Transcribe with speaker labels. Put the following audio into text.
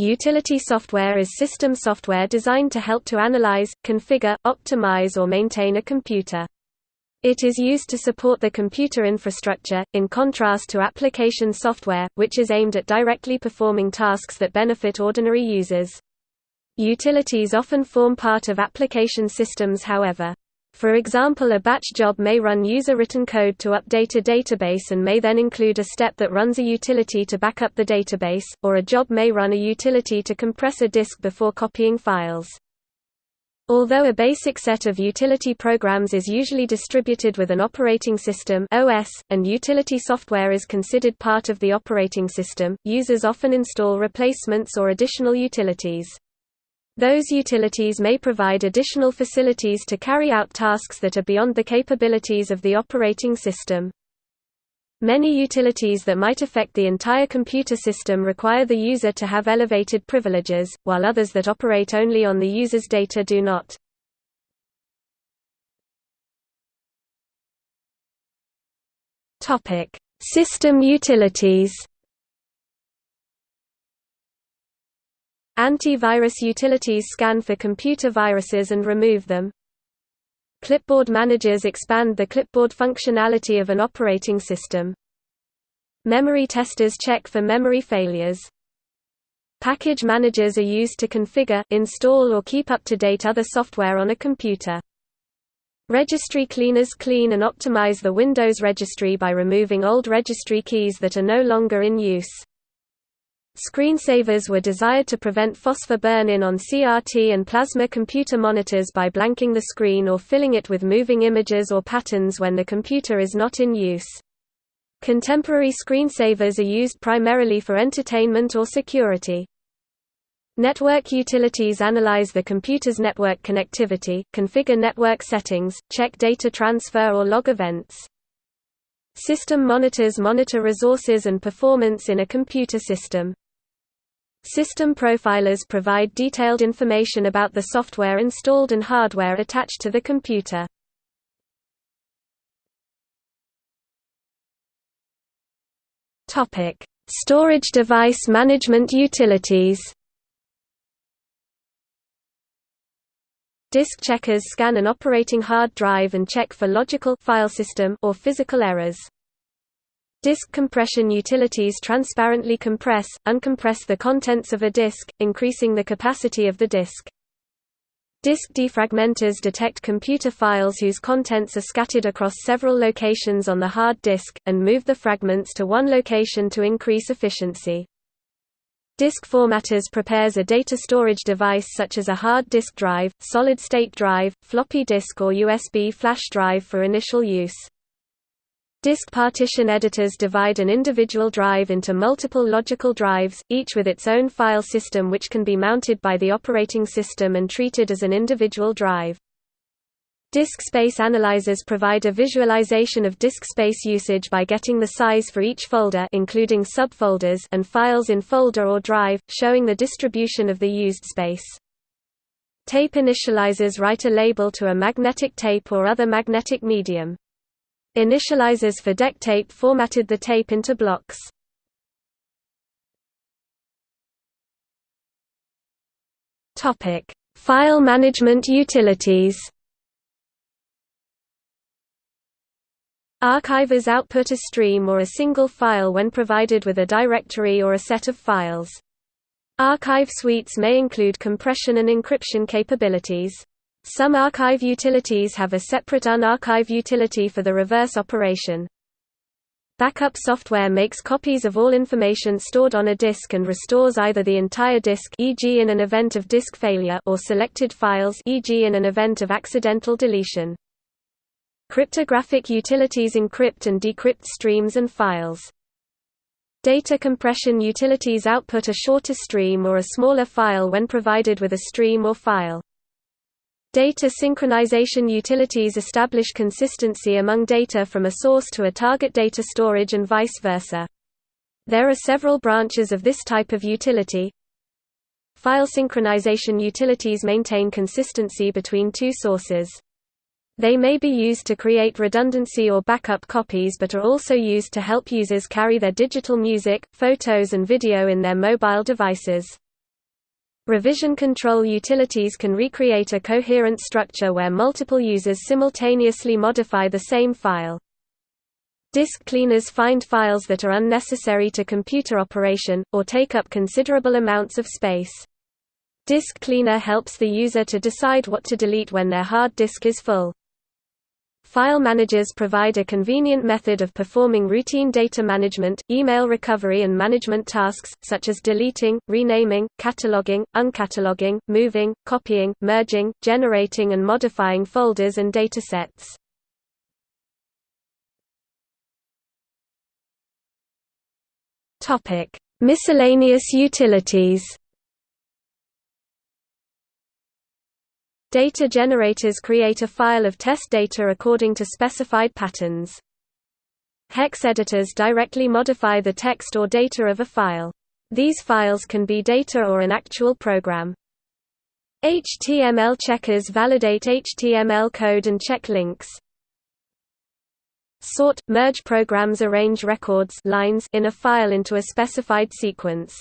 Speaker 1: Utility software is system software designed to help to analyze, configure, optimize or maintain a computer. It is used to support the computer infrastructure, in contrast to application software, which is aimed at directly performing tasks that benefit ordinary users. Utilities often form part of application systems however. For example a batch job may run user-written code to update a database and may then include a step that runs a utility to back up the database, or a job may run a utility to compress a disk before copying files. Although a basic set of utility programs is usually distributed with an operating system OS, and utility software is considered part of the operating system, users often install replacements or additional utilities. Those utilities may provide additional facilities to carry out tasks that are beyond the capabilities of the operating system. Many utilities that might affect the entire computer system require the user to have elevated privileges, while others that operate only on the user's data do not. System utilities Anti-virus utilities scan for computer viruses and remove them. Clipboard managers expand the clipboard functionality of an operating system. Memory testers check for memory failures. Package managers are used to configure, install or keep up to date other software on a computer. Registry cleaners clean and optimize the Windows registry by removing old registry keys that are no longer in use. Screensavers were desired to prevent phosphor burn-in on CRT and plasma computer monitors by blanking the screen or filling it with moving images or patterns when the computer is not in use. Contemporary screensavers are used primarily for entertainment or security. Network utilities analyze the computer's network connectivity, configure network settings, check data transfer or log events. System monitors monitor resources and performance in a computer system. System profilers provide detailed information about the software installed and hardware attached to the computer. Storage device management utilities. Disk checkers scan an operating hard drive and check for logical file system or physical errors. Disk compression utilities transparently compress, uncompress the contents of a disk, increasing the capacity of the disk. Disk defragmenters detect computer files whose contents are scattered across several locations on the hard disk, and move the fragments to one location to increase efficiency. Disk formatters prepares a data storage device such as a hard disk drive, solid-state drive, floppy disk or USB flash drive for initial use. Disk partition editors divide an individual drive into multiple logical drives, each with its own file system which can be mounted by the operating system and treated as an individual drive. Disk space analyzers provide a visualization of disk space usage by getting the size for each folder including subfolders and files in folder or drive, showing the distribution of the used space. Tape initializers write a label to a magnetic tape or other magnetic medium. Initializers for DECtape formatted the tape into blocks. File management utilities. Archivers output a stream or a single file when provided with a directory or a set of files. Archive suites may include compression and encryption capabilities. Some archive utilities have a separate unarchive utility for the reverse operation. Backup software makes copies of all information stored on a disk and restores either the entire disk e.g. in an event of disk failure or selected files e.g. in an event of accidental deletion. Cryptographic utilities encrypt and decrypt streams and files. Data compression utilities output a shorter stream or a smaller file when provided with a stream or file. Data synchronization utilities establish consistency among data from a source to a target data storage and vice versa. There are several branches of this type of utility. File synchronization utilities maintain consistency between two sources. They may be used to create redundancy or backup copies but are also used to help users carry their digital music, photos and video in their mobile devices. Revision control utilities can recreate a coherent structure where multiple users simultaneously modify the same file. Disk cleaners find files that are unnecessary to computer operation, or take up considerable amounts of space. Disk Cleaner helps the user to decide what to delete when their hard disk is full. File managers provide a convenient method of performing routine data management, email recovery and management tasks, such as deleting, renaming, cataloging, uncataloging, moving, copying, merging, generating and modifying folders and datasets. Miscellaneous utilities. Data generators create a file of test data according to specified patterns. Hex editors directly modify the text or data of a file. These files can be data or an actual program. HTML checkers validate HTML code and check links. Sort, merge programs arrange records lines in a file into a specified sequence.